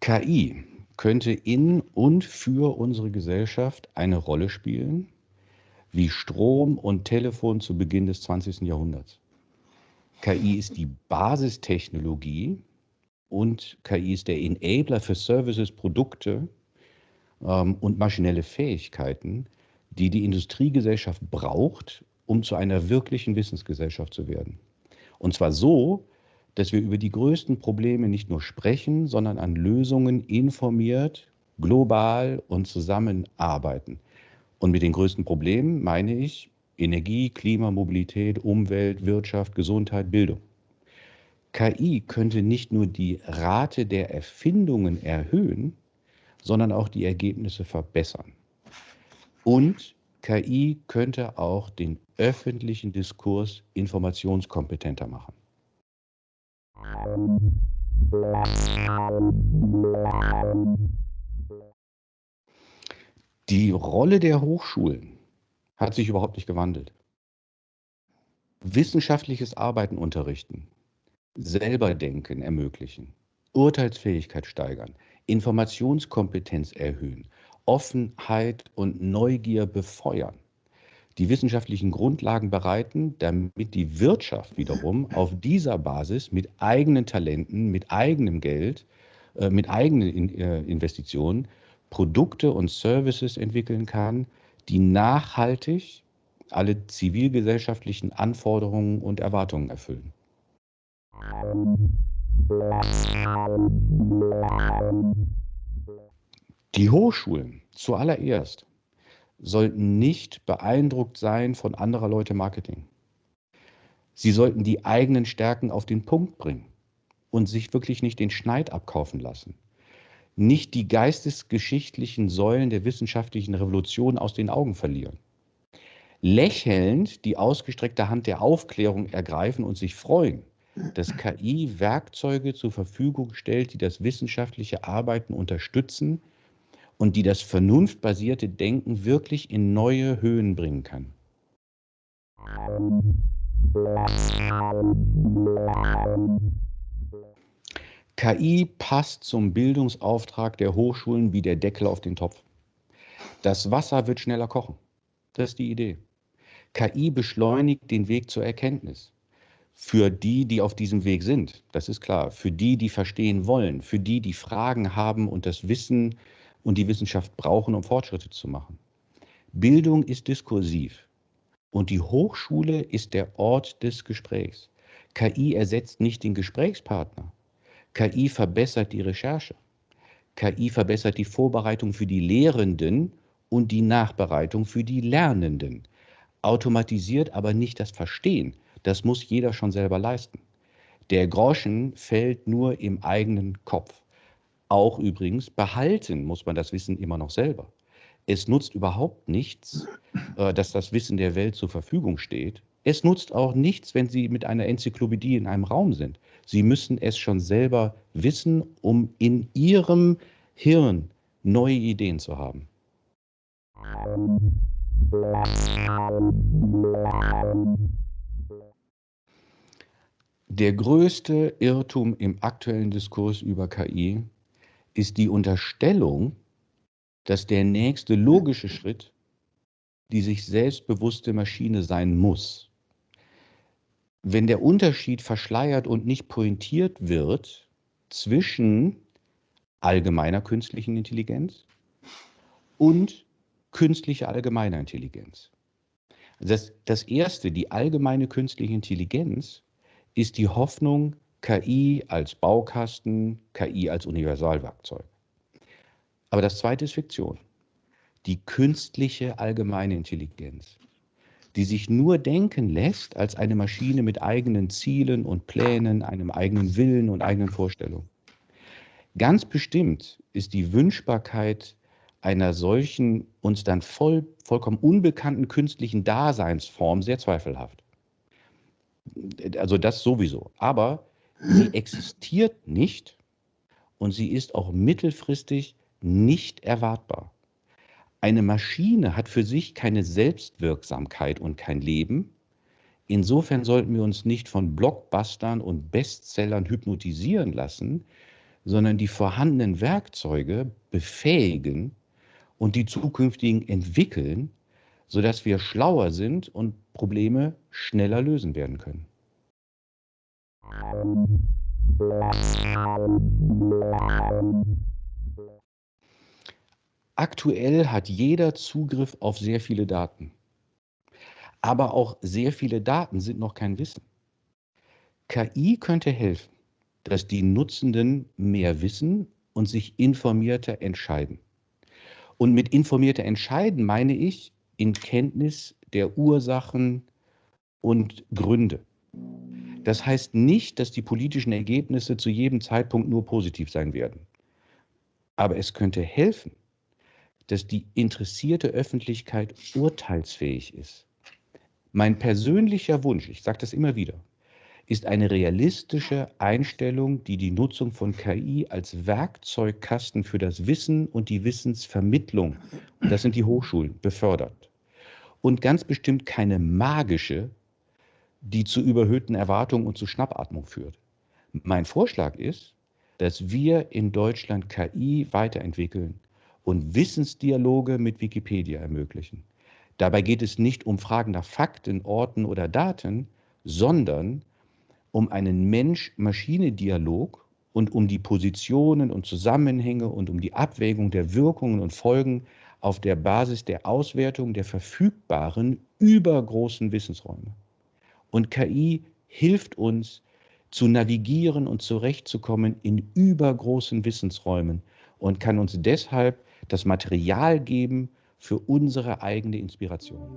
KI könnte in und für unsere Gesellschaft eine Rolle spielen, wie Strom und Telefon zu Beginn des 20. Jahrhunderts. KI ist die Basistechnologie und KI ist der Enabler für Services, Produkte ähm, und maschinelle Fähigkeiten, die die Industriegesellschaft braucht, um zu einer wirklichen Wissensgesellschaft zu werden. Und zwar so, dass wir über die größten Probleme nicht nur sprechen, sondern an Lösungen informiert, global und zusammenarbeiten. Und mit den größten Problemen meine ich Energie, Klima, Mobilität, Umwelt, Wirtschaft, Gesundheit, Bildung. KI könnte nicht nur die Rate der Erfindungen erhöhen, sondern auch die Ergebnisse verbessern. Und KI könnte auch den öffentlichen Diskurs informationskompetenter machen. Die Rolle der Hochschulen hat sich überhaupt nicht gewandelt. Wissenschaftliches Arbeiten unterrichten, selber denken ermöglichen, Urteilsfähigkeit steigern, Informationskompetenz erhöhen, Offenheit und Neugier befeuern die wissenschaftlichen Grundlagen bereiten, damit die Wirtschaft wiederum auf dieser Basis mit eigenen Talenten, mit eigenem Geld, äh, mit eigenen äh, Investitionen Produkte und Services entwickeln kann, die nachhaltig alle zivilgesellschaftlichen Anforderungen und Erwartungen erfüllen. Die Hochschulen zuallererst sollten nicht beeindruckt sein von anderer Leute Marketing. Sie sollten die eigenen Stärken auf den Punkt bringen und sich wirklich nicht den Schneid abkaufen lassen. Nicht die geistesgeschichtlichen Säulen der wissenschaftlichen Revolution aus den Augen verlieren. Lächelnd die ausgestreckte Hand der Aufklärung ergreifen und sich freuen, dass KI Werkzeuge zur Verfügung stellt, die das wissenschaftliche Arbeiten unterstützen, und die das vernunftbasierte Denken wirklich in neue Höhen bringen kann. KI passt zum Bildungsauftrag der Hochschulen wie der Deckel auf den Topf. Das Wasser wird schneller kochen. Das ist die Idee. KI beschleunigt den Weg zur Erkenntnis. Für die, die auf diesem Weg sind, das ist klar. Für die, die verstehen wollen. Für die, die Fragen haben und das Wissen und die Wissenschaft brauchen, um Fortschritte zu machen. Bildung ist diskursiv und die Hochschule ist der Ort des Gesprächs. KI ersetzt nicht den Gesprächspartner. KI verbessert die Recherche. KI verbessert die Vorbereitung für die Lehrenden und die Nachbereitung für die Lernenden. Automatisiert aber nicht das Verstehen. Das muss jeder schon selber leisten. Der Groschen fällt nur im eigenen Kopf. Auch übrigens behalten muss man das Wissen immer noch selber. Es nutzt überhaupt nichts, äh, dass das Wissen der Welt zur Verfügung steht. Es nutzt auch nichts, wenn Sie mit einer Enzyklopädie in einem Raum sind. Sie müssen es schon selber wissen, um in Ihrem Hirn neue Ideen zu haben. Der größte Irrtum im aktuellen Diskurs über KI ist die Unterstellung, dass der nächste logische Schritt die sich selbstbewusste Maschine sein muss. Wenn der Unterschied verschleiert und nicht pointiert wird zwischen allgemeiner künstlichen Intelligenz und künstlicher allgemeiner Intelligenz. Das, das erste, die allgemeine künstliche Intelligenz, ist die Hoffnung, KI als Baukasten, KI als Universalwerkzeug. Aber das zweite ist Fiktion. Die künstliche allgemeine Intelligenz, die sich nur denken lässt als eine Maschine mit eigenen Zielen und Plänen, einem eigenen Willen und eigenen Vorstellungen. Ganz bestimmt ist die Wünschbarkeit einer solchen uns dann voll, vollkommen unbekannten künstlichen Daseinsform sehr zweifelhaft. Also das sowieso. Aber sie existiert nicht und sie ist auch mittelfristig nicht erwartbar. Eine Maschine hat für sich keine Selbstwirksamkeit und kein Leben. Insofern sollten wir uns nicht von Blockbustern und Bestsellern hypnotisieren lassen, sondern die vorhandenen Werkzeuge befähigen und die zukünftigen entwickeln, sodass wir schlauer sind und Probleme schneller lösen werden können. Aktuell hat jeder Zugriff auf sehr viele Daten. Aber auch sehr viele Daten sind noch kein Wissen. KI könnte helfen, dass die Nutzenden mehr wissen und sich informierter entscheiden. Und mit informierter Entscheiden meine ich in Kenntnis der Ursachen und Gründe. Das heißt nicht, dass die politischen Ergebnisse zu jedem Zeitpunkt nur positiv sein werden. Aber es könnte helfen, dass die interessierte Öffentlichkeit urteilsfähig ist. Mein persönlicher Wunsch, ich sage das immer wieder, ist eine realistische Einstellung, die die Nutzung von KI als Werkzeugkasten für das Wissen und die Wissensvermittlung, das sind die Hochschulen, befördert. Und ganz bestimmt keine magische, die zu überhöhten Erwartungen und zu Schnappatmung führt. Mein Vorschlag ist, dass wir in Deutschland KI weiterentwickeln und Wissensdialoge mit Wikipedia ermöglichen. Dabei geht es nicht um Fragen nach Fakten, Orten oder Daten, sondern um einen Mensch-Maschine-Dialog und um die Positionen und Zusammenhänge und um die Abwägung der Wirkungen und Folgen auf der Basis der Auswertung der verfügbaren übergroßen Wissensräume. Und KI hilft uns zu navigieren und zurechtzukommen in übergroßen Wissensräumen und kann uns deshalb das Material geben für unsere eigene Inspiration.